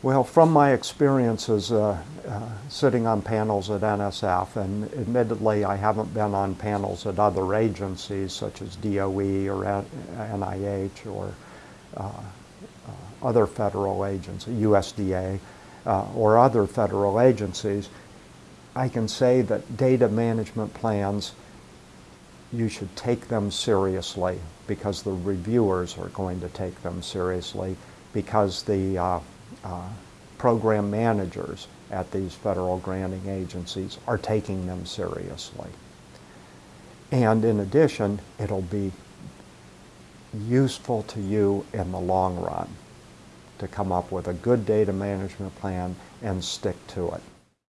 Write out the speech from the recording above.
Well, from my experiences uh, uh, sitting on panels at NSF, and admittedly I haven't been on panels at other agencies such as DOE or NIH or uh, uh, other federal agencies, USDA, uh, or other federal agencies, I can say that data management plans, you should take them seriously because the reviewers are going to take them seriously because the uh, uh, program managers at these federal granting agencies are taking them seriously. And in addition, it'll be useful to you in the long run to come up with a good data management plan and stick to it.